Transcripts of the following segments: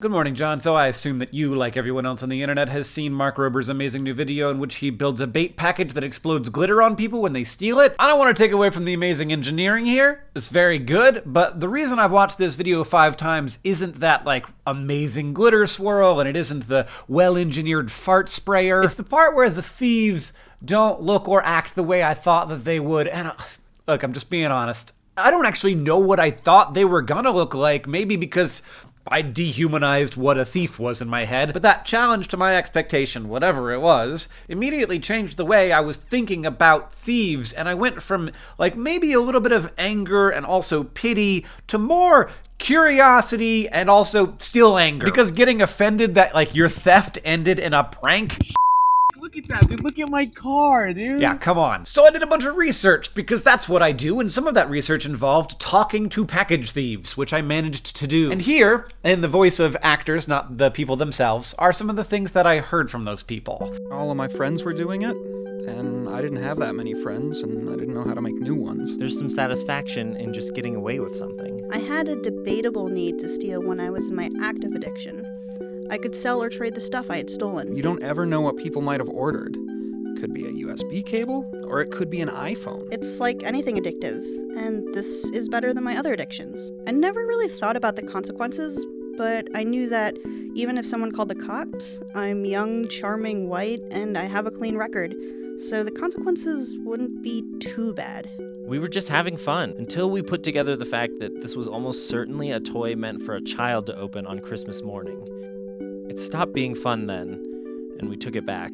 Good morning, John. So I assume that you, like everyone else on the internet, has seen Mark Rober's amazing new video in which he builds a bait package that explodes glitter on people when they steal it. I don't want to take away from the amazing engineering here. It's very good, but the reason I've watched this video five times isn't that, like, amazing glitter swirl, and it isn't the well-engineered fart sprayer. It's the part where the thieves don't look or act the way I thought that they would, and... Uh, look, I'm just being honest. I don't actually know what I thought they were gonna look like, maybe because I dehumanized what a thief was in my head, but that challenge to my expectation, whatever it was, immediately changed the way I was thinking about thieves, and I went from, like, maybe a little bit of anger and also pity to more curiosity and also still anger. Because getting offended that, like, your theft ended in a prank at that, dude. Look at my car, dude. Yeah, come on. So I did a bunch of research because that's what I do, and some of that research involved talking to package thieves, which I managed to do. And here, in the voice of actors, not the people themselves, are some of the things that I heard from those people. All of my friends were doing it, and I didn't have that many friends, and I didn't know how to make new ones. There's some satisfaction in just getting away with something. I had a debatable need to steal when I was in my active addiction. I could sell or trade the stuff I had stolen. You don't ever know what people might have ordered. Could be a USB cable, or it could be an iPhone. It's like anything addictive, and this is better than my other addictions. I never really thought about the consequences, but I knew that even if someone called the cops, I'm young, charming, white, and I have a clean record, so the consequences wouldn't be too bad. We were just having fun until we put together the fact that this was almost certainly a toy meant for a child to open on Christmas morning. It stopped being fun then, and we took it back.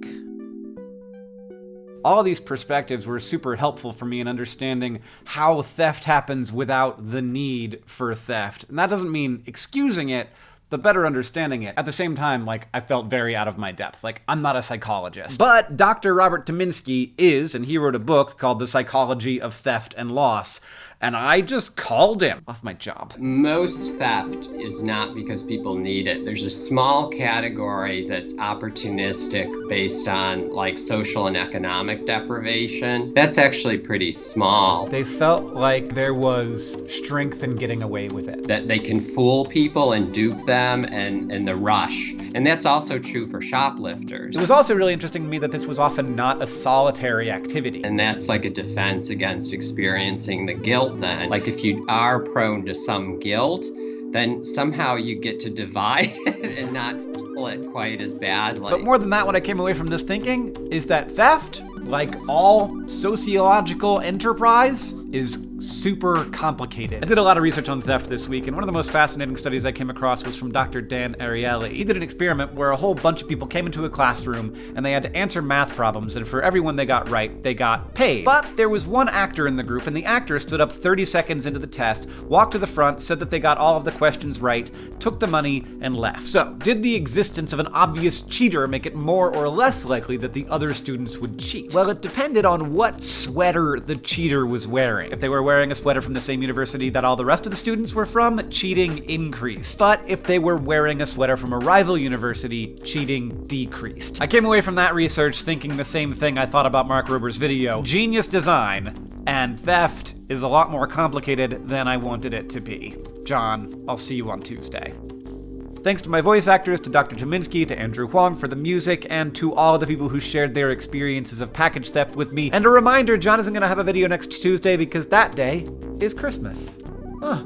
All these perspectives were super helpful for me in understanding how theft happens without the need for theft. And that doesn't mean excusing it, but better understanding it. At the same time, like, I felt very out of my depth. Like, I'm not a psychologist. But Dr. Robert Tyminski is, and he wrote a book called The Psychology of Theft and Loss and I just called him off my job. Most theft is not because people need it. There's a small category that's opportunistic based on like social and economic deprivation. That's actually pretty small. They felt like there was strength in getting away with it. That they can fool people and dupe them and, and the rush. And that's also true for shoplifters. It was also really interesting to me that this was often not a solitary activity. And that's like a defense against experiencing the guilt then. Like if you are prone to some guilt, then somehow you get to divide and not feel it quite as badly. But more than that, what I came away from this thinking is that theft, like all sociological enterprise, is super complicated. I did a lot of research on theft this week, and one of the most fascinating studies I came across was from Dr. Dan Ariely. He did an experiment where a whole bunch of people came into a classroom and they had to answer math problems, and for everyone they got right, they got paid. But there was one actor in the group, and the actor stood up 30 seconds into the test, walked to the front, said that they got all of the questions right, took the money, and left. So, did the existence of an obvious cheater make it more or less likely that the other students would cheat? Well, it depended on what sweater the cheater was wearing. If they were wearing a sweater from the same university that all the rest of the students were from, cheating increased. But if they were wearing a sweater from a rival university, cheating decreased. I came away from that research thinking the same thing I thought about Mark Rober's video. Genius design, and theft is a lot more complicated than I wanted it to be. John, I'll see you on Tuesday. Thanks to my voice actors, to Dr. Tyminski, to Andrew Huang for the music, and to all the people who shared their experiences of package theft with me. And a reminder, John isn't going to have a video next Tuesday because that day is Christmas. Huh.